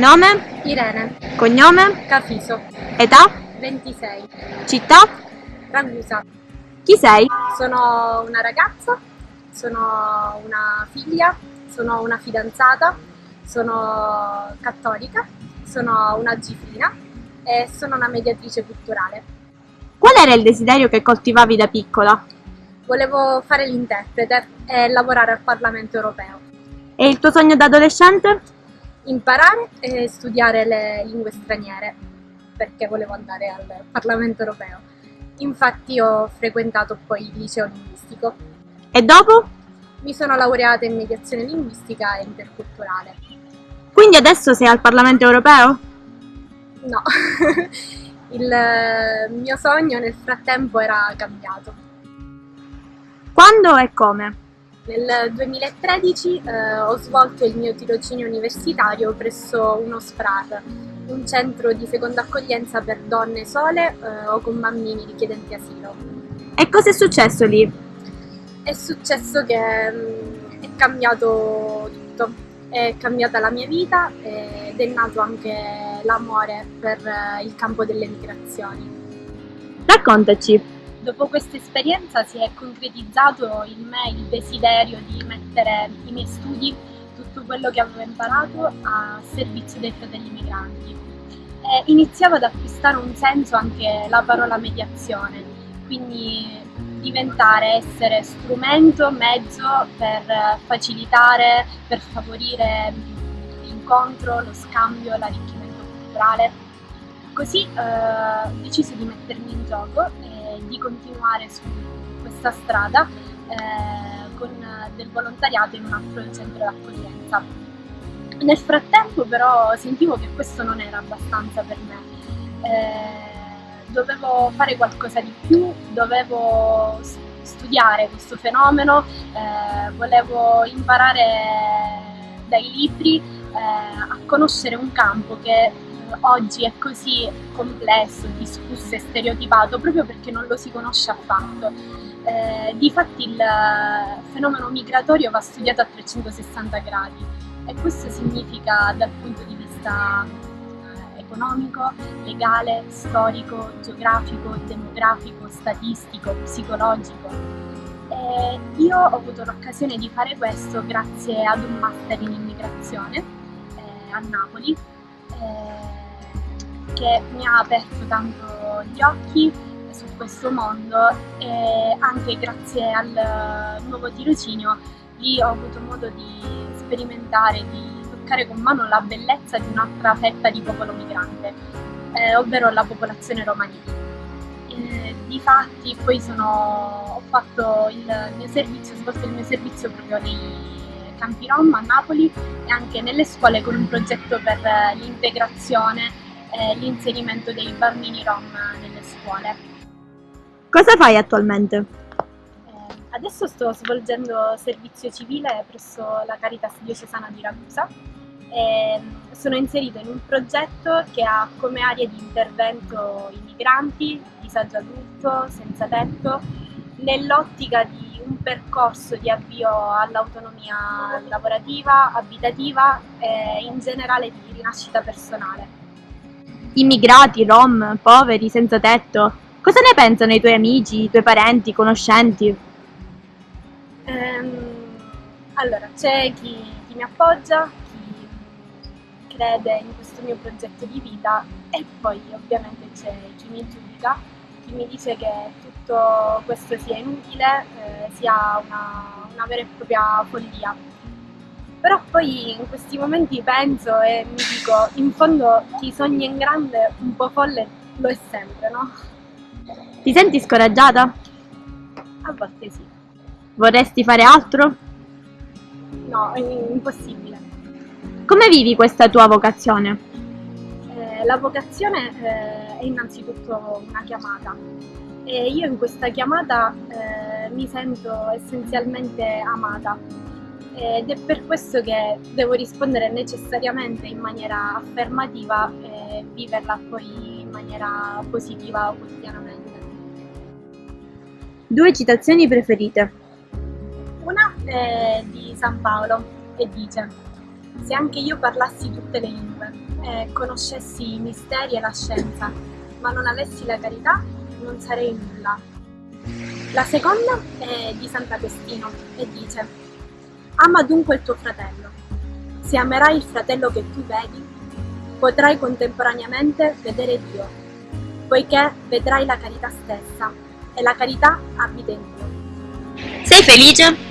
Nome? Irene, Cognome? Cafiso, Età? 26, Città? Ragusa. Chi sei? Sono una ragazza, sono una figlia, sono una fidanzata, sono cattolica, sono una gifina e sono una mediatrice culturale. Qual era il desiderio che coltivavi da piccola? Volevo fare l'interprete e lavorare al Parlamento europeo. E il tuo sogno da adolescente? Imparare e studiare le lingue straniere perché volevo andare al Parlamento europeo. Infatti ho frequentato poi il liceo linguistico. E dopo? Mi sono laureata in mediazione linguistica e interculturale. Quindi adesso sei al Parlamento europeo? No, il mio sogno nel frattempo era cambiato. Quando e come? Nel 2013 eh, ho svolto il mio tirocinio universitario presso uno SPRAR, un centro di seconda accoglienza per donne sole eh, o con bambini richiedenti asilo. E cosa è successo lì? È successo che mh, è cambiato tutto, è cambiata la mia vita ed è nato anche l'amore per eh, il campo delle migrazioni. Raccontaci. Dopo questa esperienza si è concretizzato in me il desiderio di mettere i miei studi, tutto quello che avevo imparato, a servizio dei fratelli migranti. E iniziava ad acquistare un senso anche la parola mediazione, quindi diventare, essere strumento, mezzo per facilitare, per favorire l'incontro, lo scambio, l'arricchimento culturale. Così eh, ho deciso di mettermi in gioco di continuare su questa strada eh, con del volontariato in un altro centro d'accoglienza. Nel frattempo però sentivo che questo non era abbastanza per me. Eh, dovevo fare qualcosa di più, dovevo studiare questo fenomeno, eh, volevo imparare dai libri eh, a conoscere un campo che oggi è così complesso, discusso e stereotipato proprio perché non lo si conosce affatto. Eh, difatti il fenomeno migratorio va studiato a 360 gradi e questo significa dal punto di vista eh, economico, legale, storico, geografico, demografico, statistico, psicologico. E io ho avuto l'occasione di fare questo grazie ad un master in immigrazione eh, a Napoli eh, che mi ha aperto tanto gli occhi su questo mondo e anche grazie al nuovo tirocinio lì ho avuto modo di sperimentare, di toccare con mano la bellezza di un'altra fetta di popolo migrante, eh, ovvero la popolazione romani. Eh, difatti poi sono, ho fatto il mio servizio, svolto il mio servizio proprio nei campi Rom a Napoli e anche nelle scuole con un progetto per l'integrazione e l'inserimento dei bambini rom nelle scuole. Cosa fai attualmente? Eh, adesso sto svolgendo servizio civile presso la Caritas Diocesana di Ragusa e sono inserita in un progetto che ha come area di intervento i migranti, disagio adulto, senza tetto, nell'ottica di un percorso di avvio all'autonomia lavorativa, abitativa e in generale di rinascita personale immigrati, rom, poveri, senza tetto. Cosa ne pensano i tuoi amici, i tuoi parenti, conoscenti? Um, allora, c'è chi, chi, mi appoggia, chi crede in questo mio progetto di vita e poi ovviamente c'è chi mi giudica, chi mi dice che tutto questo sia inutile, eh, sia una, una vera e propria follia però poi in questi momenti penso e mi dico, in fondo chi sogna in grande un po' folle lo è sempre, no? Ti senti scoraggiata? A volte sì. Vorresti fare altro? No, è impossibile. Come vivi questa tua vocazione? Eh, la vocazione eh, è innanzitutto una chiamata e io in questa chiamata eh, mi sento essenzialmente amata ed è per questo che devo rispondere necessariamente in maniera affermativa e viverla poi in maniera positiva quotidianamente. Due citazioni preferite? Una è di San Paolo e dice Se anche io parlassi tutte le lingue e conoscessi i misteri e la scienza, ma non avessi la carità, non sarei nulla. La seconda è di Sant'Agostino e dice Ama dunque il tuo fratello. Se amerai il fratello che tu vedi, potrai contemporaneamente vedere Dio, poiché vedrai la carità stessa e la carità abita in Dio. Sei felice?